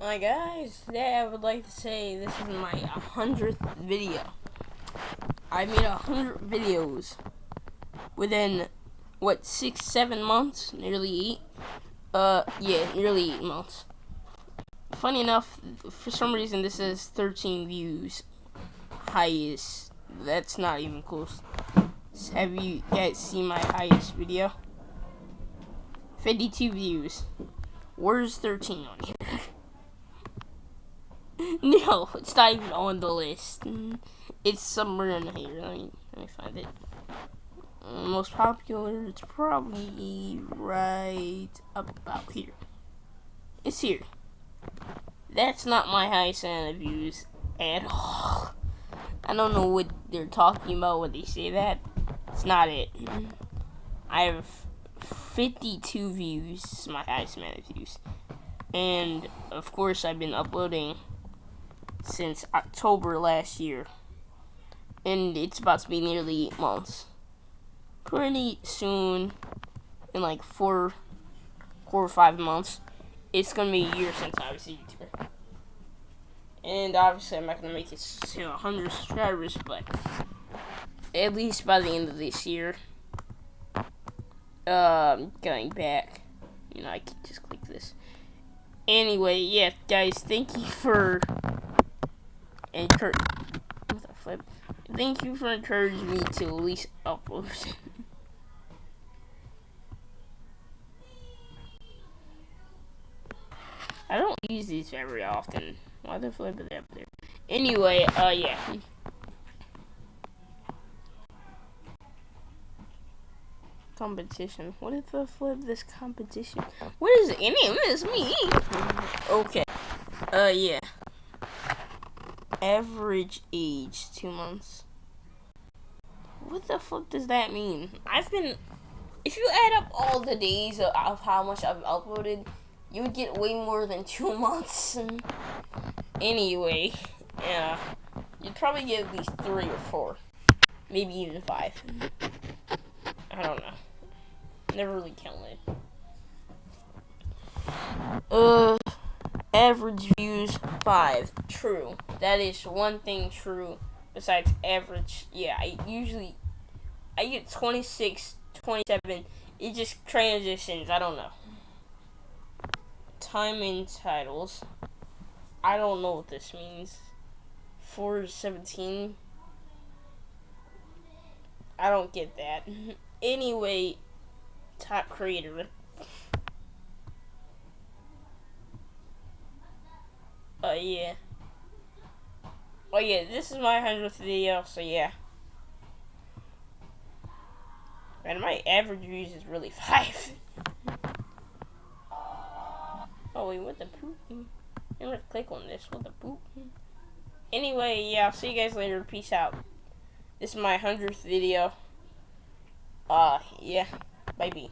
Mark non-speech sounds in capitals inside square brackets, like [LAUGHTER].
Hi guys, today I would like to say this is my 100th video. I made a 100 videos within, what, 6, 7 months? Nearly 8? Uh, yeah, nearly 8 months. Funny enough, for some reason this is 13 views. Highest. That's not even close. Have you guys seen my highest video? 52 views. Where's 13 on here? [LAUGHS] [LAUGHS] no, it's not even on the list. It's somewhere in here. Let me, let me find it. Most popular, it's probably right about here. It's here. That's not my highest amount of views at all. I don't know what they're talking about when they say that. It's not it. I have 52 views. My highest amount of views. And, of course, I've been uploading since October last year. And it's about to be nearly eight months. Pretty soon, in like four, four or five months, it's gonna be a year since I was a YouTuber. And obviously, I'm not gonna make it to 100 subscribers, but at least by the end of this year, um, going back, you know, I can just click this. Anyway, yeah, guys, thank you for encourage. What the flip? Thank you for encouraging me to at least upload. [LAUGHS] I don't use these very often. Why the flip is up there? Anyway, uh, yeah. competition. What if I flip this competition? What is any of this me? Okay. Uh, yeah. Average age, two months. What the fuck does that mean? I've been, if you add up all the days of, of how much I've uploaded, you would get way more than two [LAUGHS] months. anyway, yeah, you'd probably get at least three or four, maybe even five. I don't know. Never really counted. Uh, average views five. True. That is one thing true. Besides average, yeah, I usually I get 26, 27. It just transitions. I don't know. Time in titles. I don't know what this means. 417. I don't get that. [LAUGHS] anyway, top creator. Oh, uh, yeah. Oh, yeah, this is my 100th video, so yeah. And my average views is really [LAUGHS] 5. oh, wait, what the poop? I'm gonna click on this. What the poop? Anyway, yeah, I'll see you guys later. Peace out. This is my 100th video. Uh, yeah. Baby.